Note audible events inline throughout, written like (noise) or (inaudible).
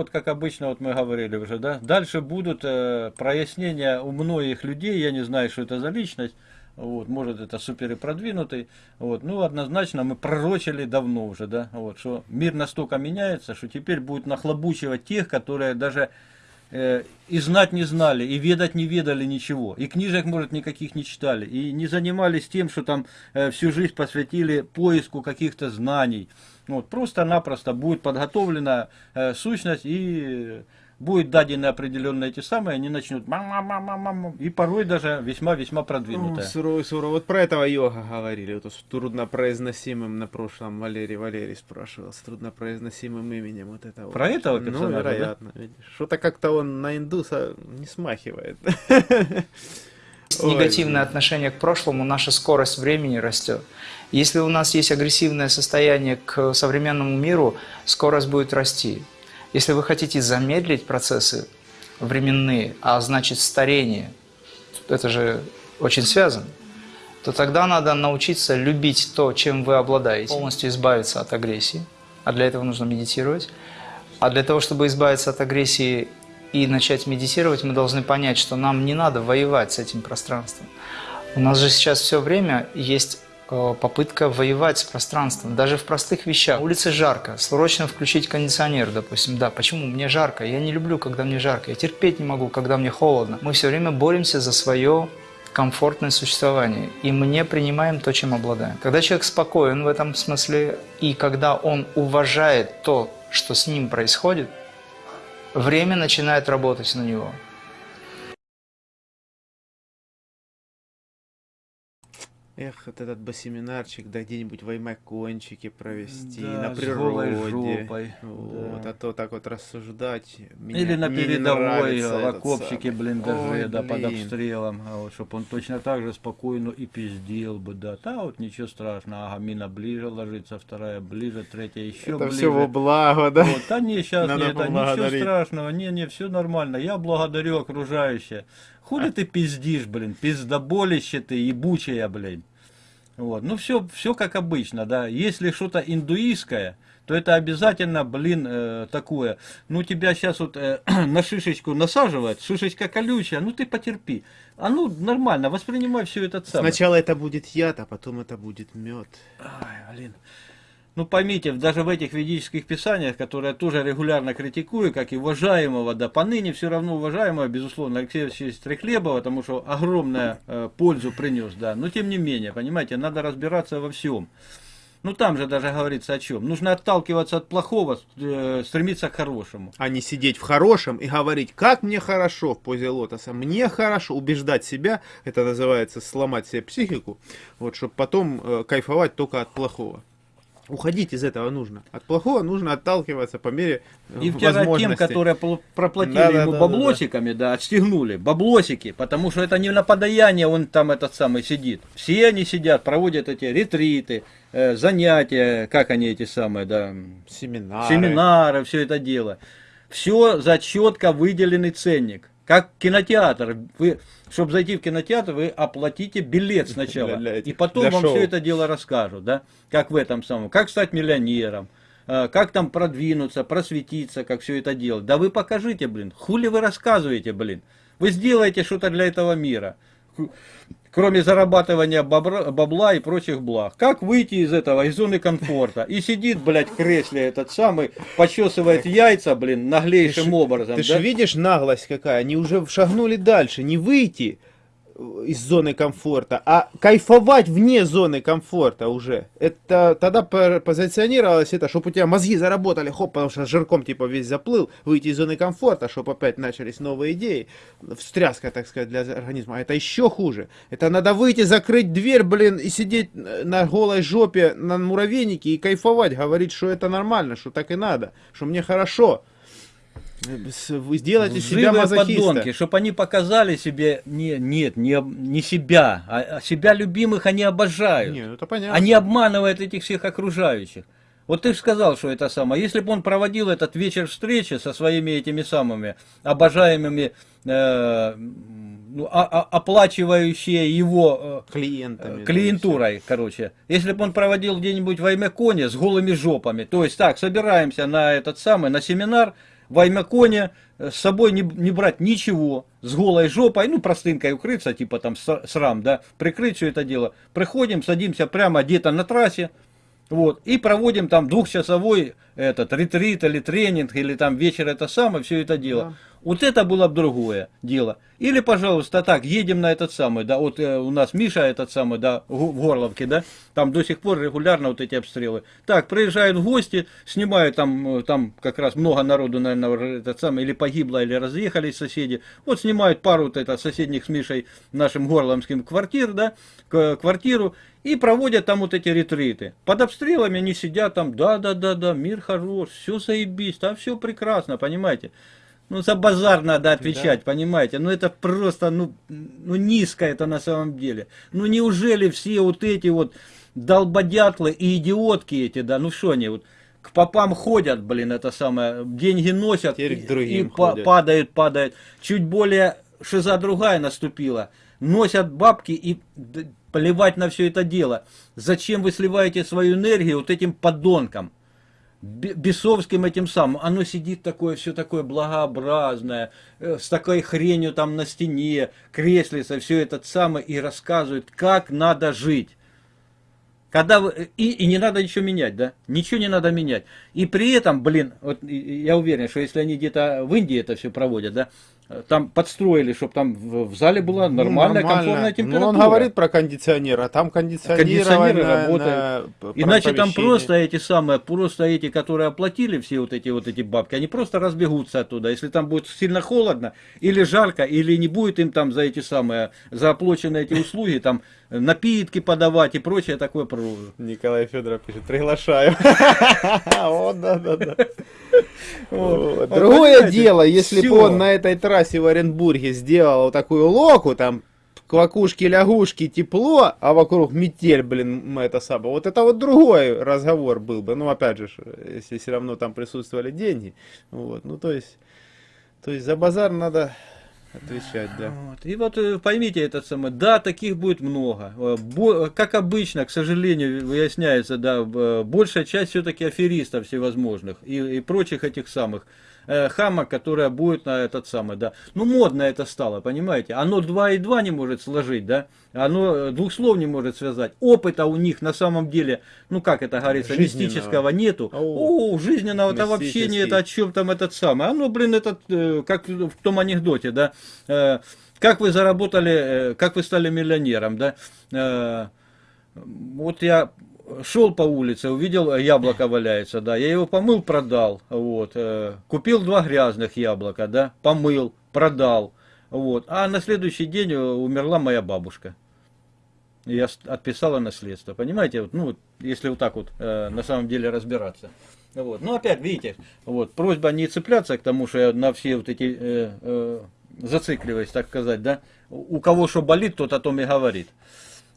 вот, как обычно, вот мы говорили уже, да. Дальше будут э, прояснения у многих людей, я не знаю, что это за личность, вот, может это супер и продвинутый, вот, ну однозначно мы пророчили давно уже, да, вот, что мир настолько меняется, что теперь будет нахлобучивать тех, которые даже э, и знать не знали, и ведать не ведали ничего, и книжек, может, никаких не читали, и не занимались тем, что там э, всю жизнь посвятили поиску каких-то знаний, вот, просто-напросто будет подготовлена э, сущность и будет дадены определенные эти самые, они начнут мам и порой даже весьма-весьма продвинутые. сурово, сурово. Вот про этого йога говорили, вот с труднопроизносимым на прошлом Валерий Валерий спрашивал, с труднопроизносимым именем вот этого. Про этого персонажа, Ну, вероятно, да? Что-то как-то он на индуса не смахивает. (laughs) негативное отношение к прошлому, наша скорость времени растет. Если у нас есть агрессивное состояние к современному миру, скорость будет расти. Если вы хотите замедлить процессы временные, а значит старение, это же очень связано, то тогда надо научиться любить то, чем вы обладаете, полностью избавиться от агрессии, а для этого нужно медитировать. А для того, чтобы избавиться от агрессии и начать медитировать, мы должны понять, что нам не надо воевать с этим пространством. У нас же сейчас все время есть э, попытка воевать с пространством, даже в простых вещах. На улице жарко, срочно включить кондиционер, допустим. Да, почему? Мне жарко, я не люблю, когда мне жарко, я терпеть не могу, когда мне холодно. Мы все время боремся за свое комфортное существование, и мы не принимаем то, чем обладаем. Когда человек спокоен в этом смысле, и когда он уважает то, что с ним происходит, время начинает работать на него. Эх, вот этот бы семинарчик, да где-нибудь в Аймакончике провести, Да, на с природе. жопой, Вот, да. а то так вот рассуждать. меня- Или на передовой, в окопчике, самый. блиндаже, Ой, да, под блин. обстрелом, а вот, чтобы он точно так же спокойно и пиздел бы, да, да, вот ничего страшного, ага, мина ближе ложится, вторая ближе, третья еще Это ближе. все во благо, да? Вот, да не, сейчас Надо не, это, ничего страшного, не, не, все нормально, я благодарю окружающее. Хули ты пиздишь, блин, пиздоболище ты, ебучая, блин. Вот. Ну, все, все как обычно, да. Если что-то индуистское, то это обязательно, блин, э, такое. Ну, тебя сейчас вот э, (clears throat) на шишечку насаживают, шишечка колючая, ну ты потерпи. А ну, нормально, воспринимай все это самое. Сначала это будет яд, а потом это будет мед. Ай, блин. Ну поймите, даже в этих ведических писаниях, которые я тоже регулярно критикую, как и уважаемого, да, поныне все равно уважаемого, безусловно, Алексея Алексеевича Стрехлебова, потому что огромную э, пользу принес, да, но тем не менее, понимаете, надо разбираться во всем. Ну там же даже говорится о чем. Нужно отталкиваться от плохого, э, стремиться к хорошему. А не сидеть в хорошем и говорить, как мне хорошо в позе лотоса, мне хорошо, убеждать себя, это называется сломать себе психику, вот, чтобы потом э, кайфовать только от плохого. Уходить из этого нужно. От плохого нужно отталкиваться по мере э, И втирать тем, которые проплатили Да, да, ему да, да, баблосиками, да, отстегнули, баблосики, потому что это не на подаяние он там этот самый сидит. Все они сидят, проводят эти ретриты, э, занятия, как они эти самые, да, Семинары. семинары, все это дело. Все за четко выделенный ценник. Как кинотеатр. Вы, чтобы зайти в кинотеатр, вы оплатите билет (laughs) сначала. Для- для этих- и потом для вам шоу. все это дело расскажут. Да? Как в этом самом. Как стать миллионером. э, Как там продвинуться, просветиться, как все это делать. Да вы покажите, блин. Хули вы рассказываете, блин. Вы сделаете что-то для этого мира. Кроме зарабатывания бобра- бабла и прочих благ. Как выйти из этого, из зоны комфорта? И сидит, блядь, в кресле этот самый, почесывает яйца, блин, наглейшим образом. Ты да? же видишь наглость какая? Они уже шагнули дальше. Не выйти из зоны комфорта, а кайфовать вне зоны комфорта уже. Это тогда по- позиционировалось это, чтобы у тебя мозги заработали, хоп, потому что жирком типа весь заплыл, выйти из зоны комфорта, чтобы опять начались новые идеи, встряска, так сказать, для организма. А это еще хуже. Это надо выйти, закрыть дверь, блин, и сидеть на голой жопе на муравейнике и кайфовать, говорить, что это нормально, что так и надо, что мне хорошо. С- Вы сделаете из себя мазохиста. подонки, чтобы они показали себе, не, нет, не, не себя, а, а себя любимых они обожают. Не, ну это понятно. Они обманывают этих всех окружающих. Вот ты же сказал, что это самое. Если бы он проводил этот вечер встречи со своими этими самыми обожаемыми, э, ну, а- а- оплачивающие его э, клиентами. клиентурой, короче. Если бы он проводил где-нибудь в Аймеконе с голыми жопами, то есть так, собираемся на этот самый, на семинар, в Аймаконе, э, с собой не, не брать ничего, с голой жопой, ну, простынкой укрыться, типа там срам, да, прикрыть все это дело. Приходим, садимся прямо где-то на трассе, вот, и проводим там двухчасовой этот ретрит или тренинг, или там вечер это самое, все это дело. Да. Вот это было бы другое дело. Или, пожалуйста, так, едем на этот самый, да, вот э, у нас Миша этот самый, да, в Горловке, да, там до сих пор регулярно вот эти обстрелы. Так, приезжают в гости, снимают там, э, там как раз много народу, наверное, этот самый, или погибло, или разъехались соседи. Вот снимают пару вот это соседних с Мишей нашим горломским квартир, да, квартиру, и проводят там вот эти ретриты. Под обстрелами они сидят там, да-да-да-да, мир хорош, все заебись, там все прекрасно, понимаете. Ну, за базар надо отвечать, понимаете? Ну, это просто, ну, ну, низко это на самом деле. Ну, неужели все вот эти вот долбодятлы и идиотки эти, да, ну, что они вот к попам ходят, блин, это самое, деньги носят Теперь и, и па- падают, падают. Чуть более шиза другая наступила. Носят бабки и плевать на все это дело. Зачем вы сливаете свою энергию вот этим подонкам? Бе- бесовским этим самым, оно сидит такое, все такое благообразное, э, с такой хренью там на стене, креслица, все это самое, и рассказывает, как надо жить. Когда вы, и, и не надо ничего менять, да? Ничего не надо менять. И при этом, блин, вот я уверен, что если они где-то в Индии это все проводят, да, там подстроили, чтобы там в, зале была Ну, нормальная, нормально. комфортная Ну, температура. он говорит про кондиционер, а там Кондиционеры на- работают. на Иначе там просто эти самые, просто эти, которые оплатили все вот эти вот эти бабки, они просто разбегутся оттуда. Если там будет сильно холодно, или жарко, или не будет им там за эти самые, за оплаченные эти услуги, там напитки подавать и прочее такое продолжу. Николай Федоров пишет, приглашаю. О, да, да, да. Вот. Вот, Другое дело, если бы он на этой трассе в Оренбурге сделал вот такую локу, там квакушки-лягушки, тепло, а вокруг метель, блин, м, это самое. Вот это вот другой разговор был бы. Ну, опять же, если все равно там присутствовали деньги. Вот, ну, то есть, то есть за базар надо отвечать, да. Вот. И вот э, поймите это самое, да, таких будет много. Э, бо- Как обычно, к сожалению, выясняется, да, э, большая часть все-таки аферистов всевозможных и, и прочих этих самых э, хамок, которая будет на этот самый, да. Ну, модно это стало, понимаете? Оно два и два не может сложить, да? Оно э, двух слов не может связать. Опыта у них на самом деле, ну, как это говорится, Жизненного. мистического нету. О. О, жизненного-то вообще не это, о чем там этот самый. Оно, блин, этот, э, как в том анекдоте, да, э, как вы заработали, как вы стали миллионером, да. Вот я шел по улице, увидел э, яблоко валяется, да, я его помыл, продал, вот, э, купил два грязных яблока, да, помыл, продал, вот, а на следующий день э, умерла моя бабушка. Я отписала наследство, понимаете, вот, ну, если вот так вот на самом деле разбираться. Вот. Ну, опять, видите, вот, просьба не цепляться к тому, что я на все вот эти, э, э, зацикливаясь, так сказать, да, у кого что болит, тот о том и говорит.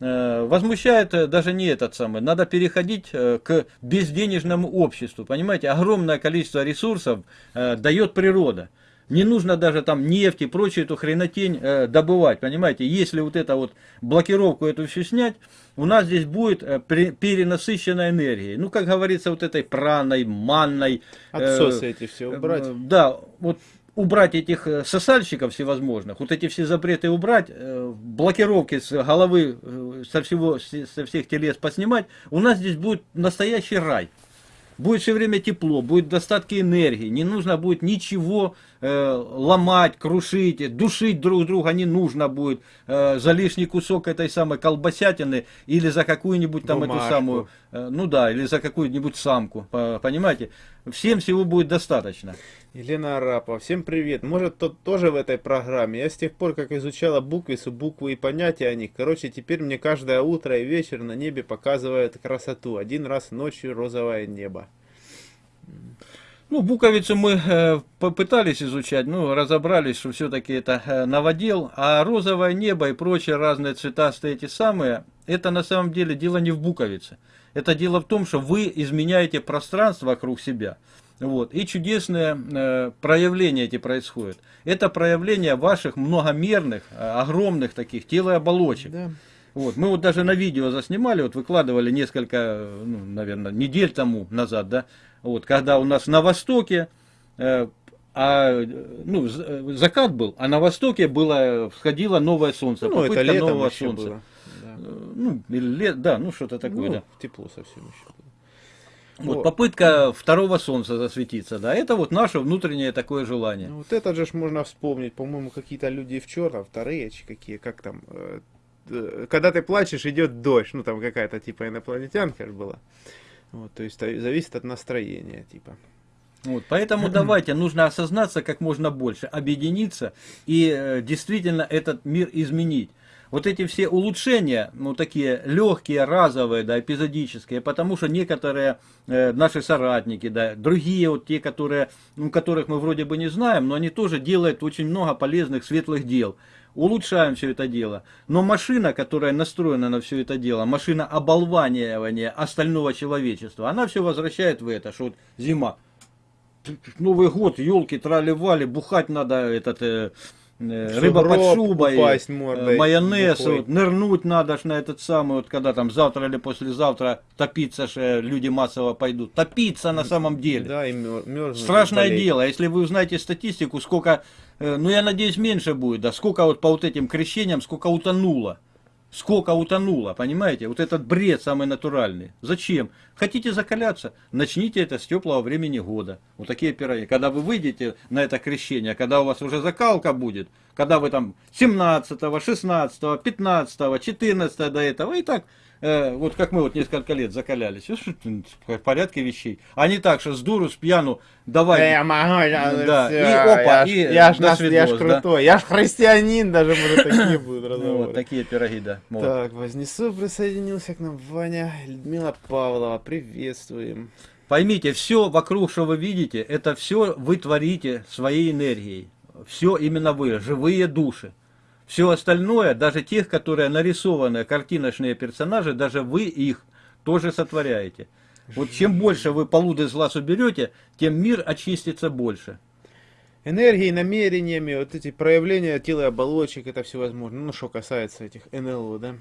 Э, Возмущает э, даже не этот самый. Надо переходить э, к безденежному обществу. Понимаете, огромное количество ресурсов дает природа. Не нужно даже там нефть и прочую эту хренотень э, добывать. Понимаете, если вот это вот блокировку эту всю снять, у нас здесь будет э, перенасыщенная энергией. Ну, как говорится, вот этой праной, манной. э, Отсосы эти все убрать. Э, Да, вот убрать этих э, сосальщиков всевозможных, вот эти все запреты убрать, э, блокировки с головы, э, со, всего, со всех телес поснимать, у нас здесь будет настоящий рай. Будет все время тепло, будет достатки энергии, не нужно будет ничего ломать, крушить, душить друг друга не нужно будет э, за лишний кусок этой самой колбасятины или за какую-нибудь там эту Бумажку. самую, э, ну да, или за какую-нибудь самку, по- понимаете? Всем всего будет достаточно. Елена Арапова, всем привет. Может, тот тоже в этой программе. Я с тех пор, как изучала буквицу, буквы и понятия о них, короче, теперь мне каждое утро и вечер на небе показывает красоту. Один раз ночью розовое небо. Ну, буковицу мы э, попытались изучать, ну, разобрались, что все-таки это э, новодел, а розовое небо и прочие разные цветастые эти самые, это на самом деле дело не в буковице. Это дело в том, что вы изменяете пространство вокруг себя. Вот, и чудесные э, проявления эти происходят. Это проявление ваших многомерных, огромных таких телооболочек. Да. Вот, мы вот даже на видео заснимали, вот выкладывали несколько, ну, наверное, недель тому назад, да, вот, когда у нас на востоке э, а ну, э, закат был, а на востоке было, всходило новое солнце, Ну, это летом нового солнца. было. Да. Э, Ну, или лет, да, ну что-то такое, Ну, да. тепло совсем еще было. Вот, Вот. попытка второго солнца засветиться, да, это вот наше внутреннее такое желание. Ну, вот это же ж можно вспомнить, по-моему, какие-то люди в черном, вторые, какие, как там, э, э, когда ты плачешь, идет дождь, ну там какая-то типа инопланетянка же была. Вот, то есть зависит от настроения, типа. Вот, поэтому (clears throat) давайте, нужно осознаться как можно больше, объединиться и э, действительно этот мир изменить. Вот эти все улучшения, ну такие легкие, разовые, да, эпизодические, потому что некоторые э, наши соратники, да, другие вот те, которые, ну, которых мы вроде бы не знаем, но они тоже делают очень много полезных, светлых дел. Улучшаем все это дело. Но машина, которая настроена на все это дело, машина оболванивания остального человечества, она все возвращает в это, что вот зима, Новый год, елки, трали-вали, бухать надо этот э, рыба под шубой, упасть э, мордой майонез, бухой. вот, нырнуть надо ж на этот самый, вот когда там завтра или послезавтра топиться ж э, люди массово пойдут. Топиться на самом деле. Да, и мер- мерзнуть. Страшное болеть. дело, если вы узнаете статистику, сколько, э, ну я надеюсь меньше будет, да, сколько вот по вот этим крещениям, сколько утонуло. Сколько утонуло, понимаете? Вот этот бред самый натуральный. Зачем? Хотите закаляться? Начните это с теплого времени года. Вот такие пироги. Когда вы выйдете на это крещение, когда у вас уже закалка будет, когда вы там 17, 16, 15, 14 до этого, и так, э, вот как мы вот несколько лет закалялись, в порядке вещей. А не так, что с дуру, с пьяну, давай. Да я могу, я, Да, всё, и опа, я, и я ж, до нас- я ж свидос, да. крутой, я ж христианин, даже, может, такие будут Ну, разговоры. вот такие пироги, да. Вот. Так, Вознесу присоединился к нам Ваня, Людмила Павлова, приветствуем. Поймите, все вокруг, что вы видите, это все вы творите своей энергией. Все именно вы, живые души. Все остальное, даже тех, которые нарисованы, картиночные персонажи, даже вы их тоже сотворяете. Вот чем больше вы полуды с глаз уберете, тем мир очистится больше. Энергией, намерениями, вот эти проявления тела и оболочек, это все возможно. Ну, что касается этих НЛО, да?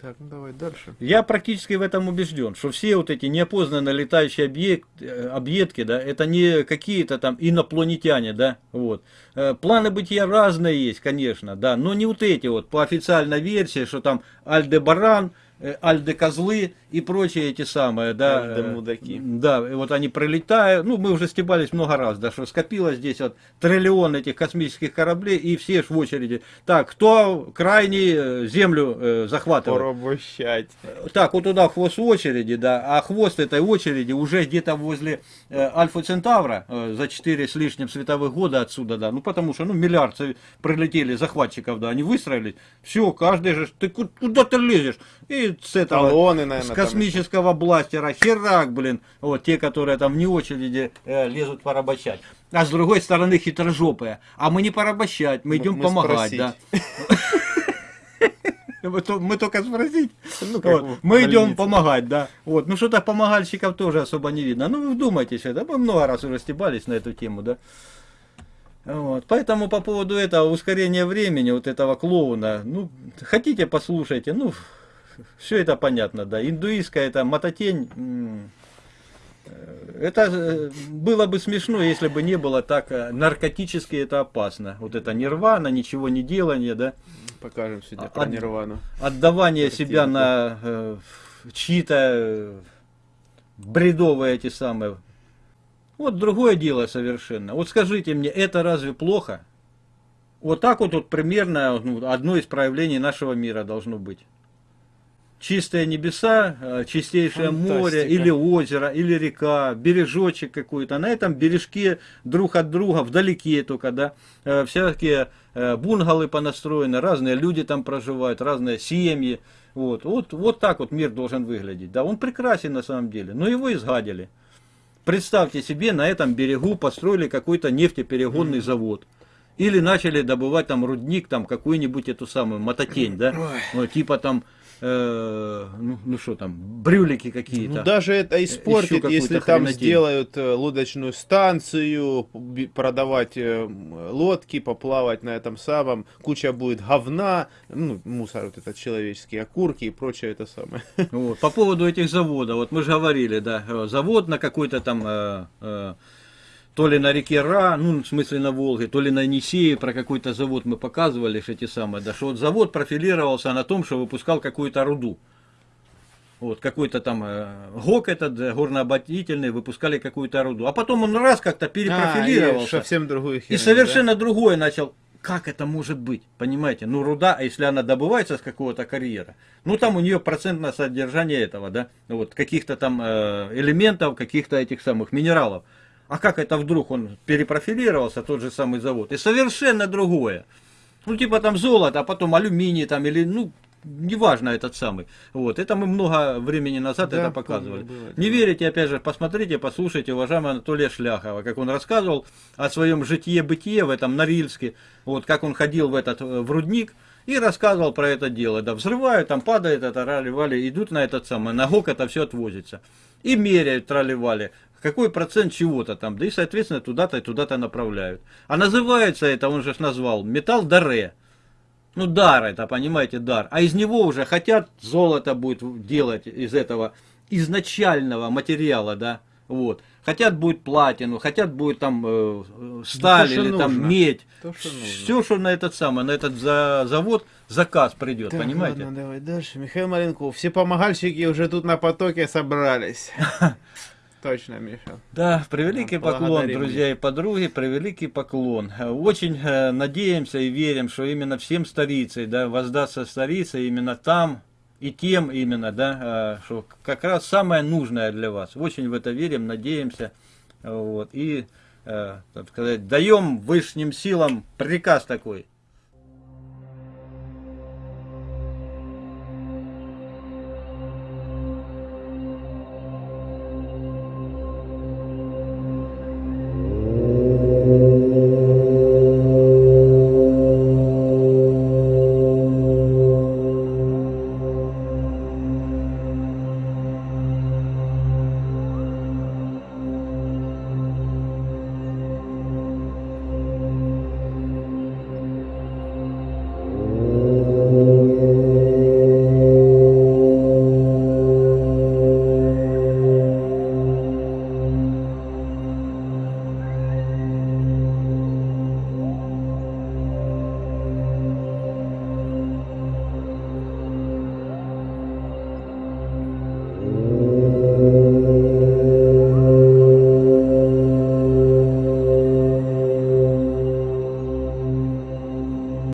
Так, ну давай дальше. Я практически в этом убежден, что все вот эти неопознанно летающие объект, э, объедки, да, это не какие-то там инопланетяне, да, вот. Э, Планы бытия разные есть, конечно, да, но не вот эти вот, по официальной версии, что там Альдебаран, Альде-козлы и прочие эти самые, да. э, Альде-мудаки. Да, и вот они пролетают, ну, мы уже стебались много раз, да, что скопилось здесь вот триллион этих космических кораблей, и все ж в очереди. Так, кто крайний э, Землю э, захватывает? Порабощать. Так, вот туда хвост очереди, да, а хвост этой очереди уже где-то возле э, Альфа Центавра э, за 4 с лишним световых года отсюда, да, ну потому что, ну, миллиард прилетели захватчиков, да, они выстроились, все, каждый же, ты ку- куда ты лезешь? И с этого, Талоны, с наверное, космического бластера, херак, блин, вот те, которые там вне очереди э, лезут порабощать. А с другой стороны хитрожопые, а мы не порабощать, мы Мы- идем мы помогать, спросить. да. (laughs) Мы то- Мы только спросить. Ну, Вот, Мы идем помогать, да. Вот. Ну что-то помогальщиков тоже особо не видно. Ну вы вдумайтесь, это мы много раз уже стебались на эту тему, да. Вот. Поэтому по поводу этого ускорения времени, вот этого клоуна, ну, хотите, послушайте, ну, все это понятно, да. Индуистская это мототень, э, это э, было бы смешно, если бы не было так э, наркотически это опасно. Вот это нирвана, ничего не делание, да. Покажем сегодня А- про а- Нирвану. отдавание Картинку. себя на э, чьи-то э, бредовые эти самые. Вот другое дело совершенно. Вот скажите мне, это разве плохо? Вот так вот, вот примерно ну, одно из проявлений нашего мира должно быть. Чистые небеса, э, чистейшее море, Фантастика. или озеро, или река, бережочек какой-то. На этом бережке друг от друга, вдалеке только, да, э, всякие э, бунгалы понастроены, разные люди там проживают, разные семьи. Вот, вот, вот так вот мир должен выглядеть. Да, он прекрасен на самом деле, но его изгадили. Представьте себе, на этом берегу построили какой-то нефтеперегонный завод. Или начали добывать там рудник, там какую-нибудь эту самую мототень, да? Ну, типа там, э, ну, ну что там, брюлики какие-то. Ну, даже это испортит, какую-то если там хренотень. сделают э, лодочную станцию, продавать э, лодки, поплавать на этом самом, куча будет говна, ну, мусор вот этот человеческий, окурки и прочее это самое. (laughs) Вот. По поводу этих заводов, вот мы же говорили, да, э, завод на какой-то там, э, э, то ли на реке Ра, ну, в смысле на Волге, то ли на Енисее, про какой-то завод мы показывали, что эти самые, да, что вот завод профилировался на том, что выпускал какую-то руду. Вот, какой-то там э, ГОК этот, э, горнообогатительный, выпускали какую-то руду. А потом он раз как-то А, и перепрофилировался. совсем другую И херню, совершенно другое начал. Как это может быть? Понимаете? Ну, руда, а если она добывается с какого-то карьера, ну, там у нее процентное содержание этого, да, вот, каких-то там э, элементов, каких-то этих самых минералов. А как это вдруг он перепрофилировался, тот же самый завод, и совершенно другое. Ну, типа там золото, а потом алюминий там, или, ну, неважно этот самый. Вот, это мы много времени назад Да, это помню, показывали. было Не дело. верите, опять же, посмотрите, послушайте уважаемого Анатолия Шляхова, как он рассказывал о своем житие-бытие в этом Норильске, вот как он ходил в этот э, в рудник и рассказывал про это дело. Да, взрывают, там падает это, рали-вали, идут на этот самый, на ГОК это все отвозится. И меряют, трали-вали, какой процент чего-то там, да и, соответственно, туда-то и туда-то направляют. А называется это, он же назвал, металл даре. Ну, дар это, понимаете, дар. А из него уже хотят золото будет делать из этого изначального материала, да, вот. Хотят будет платину, хотят будет там э, сталь то, что или там нужно. медь. То, что нужно. Все, что на этот самый, на этот за- завод заказ придет, Так, понимаете? ладно, давай дальше. Михаил Маленков. Все помогальщики уже тут на потоке собрались. (laughs) Точно, Миша. Да, превеликий поклон, друзья и подруги, превеликий поклон. Э, Очень э, надеемся и верим, что именно всем столицей, да, воздастся столица именно там и тем именно, да, э, что как раз самое нужное для вас. Очень в это верим, надеемся, вот, и, так сказать, даем высшим силам приказ такой,